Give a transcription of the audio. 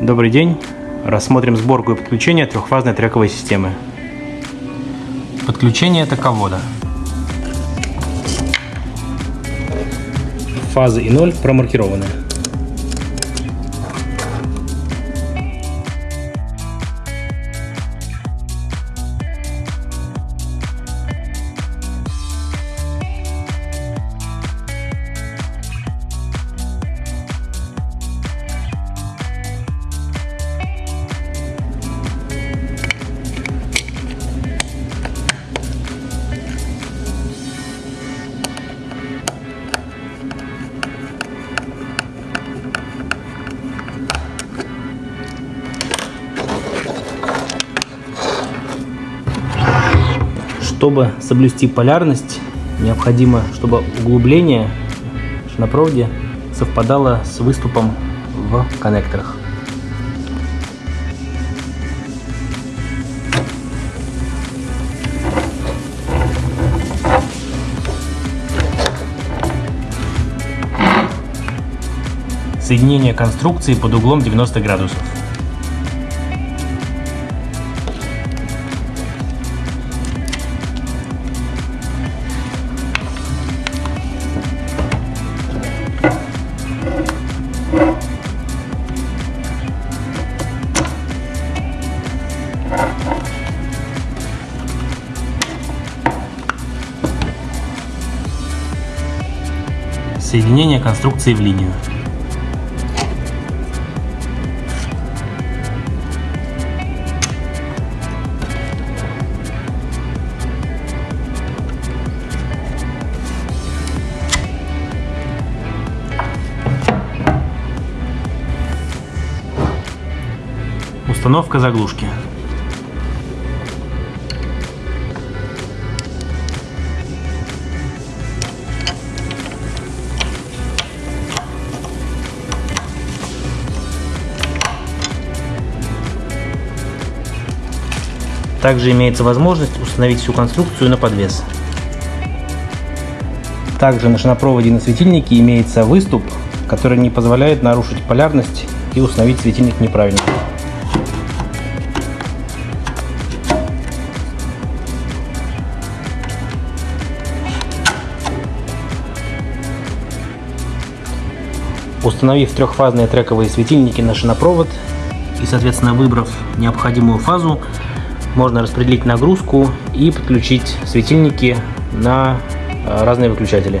Добрый день! Рассмотрим сборку и подключение трехфазной трековой системы. Подключение токовода. Фазы и ноль промаркированы. Чтобы соблюсти полярность, необходимо, чтобы углубление на проводе совпадало с выступом в коннекторах. Соединение конструкции под углом 90 градусов. Соединение конструкции в линию. Установка заглушки. Также имеется возможность установить всю конструкцию на подвес. Также на шинопроводе на светильнике имеется выступ, который не позволяет нарушить полярность и установить светильник неправильно. Установив трехфазные трековые светильники на шинопровод и, соответственно, выбрав необходимую фазу, можно распределить нагрузку и подключить светильники на э, разные выключатели.